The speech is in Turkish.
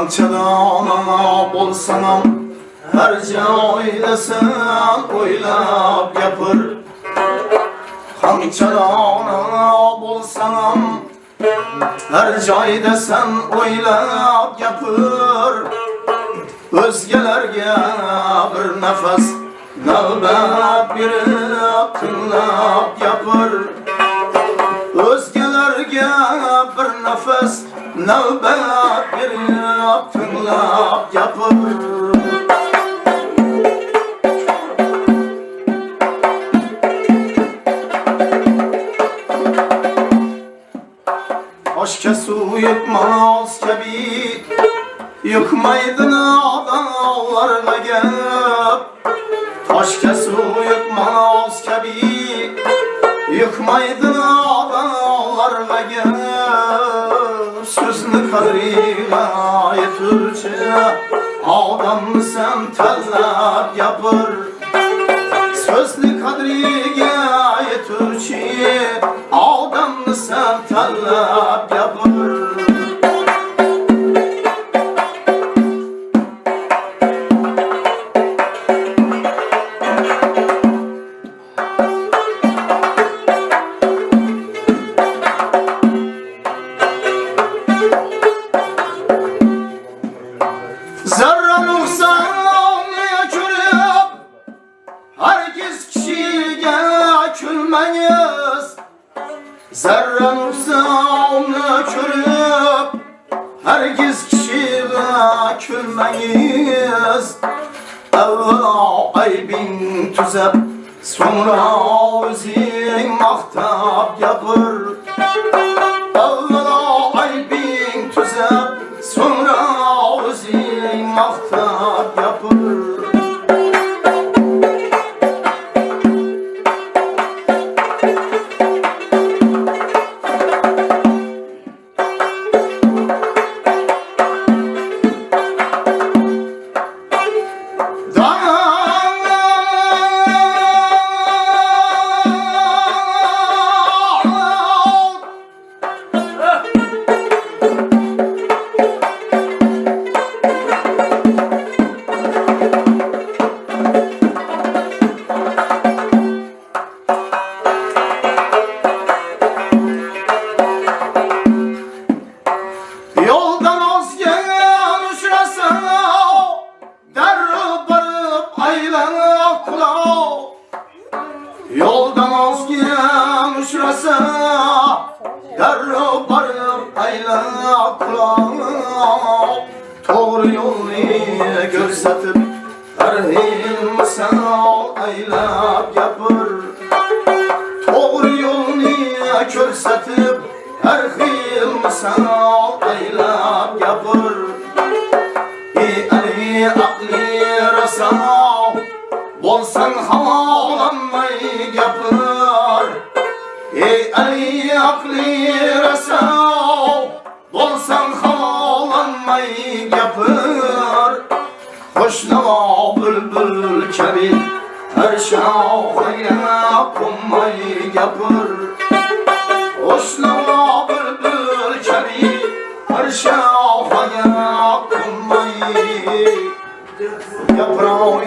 Qanchadan bo'lsam ham har joyda sen o'ylab gapir Qanchadan bo'lsam ham har joyda sen o'ylab gapir O'zgalarga bir nafas navbat berib tinglab gapir O'zgalarga bir nafas navbat berib tinglab gapir Oshga suv yutmas kabi Yıkmaydı dağlarla gap Toshga suv yutmas kabi Yıkmaydı Sözünü kadriga yeturchi Odamni sen tanlab gapir Nuqsonni ko'rib Hargiz kishiga kulmangiz Zarra nuqsonni ko'rib Hargiz kishiga kulmangiz Avvalo aybing tuzab So'ngra o'zing maqtab gapir Avvalo aybing Yoldan ozgan uchrasa Darrov borib aylanib qulov To'g'ri yo'lni ko'rsatib Har xil misol aylab gapir To'g'ri yo'lni ko'rsatib har xil misol aylab gapir ey ali aqli raso bo'lsang havolanmay gapir ey ali aqli raso bo'lsang havolanmay gapir Qo'shnavo bulbul kabi har shoxiga qo'nmay gapir Qo'shnavo bulbul kabi har shoxiga qo'nmay Yaproq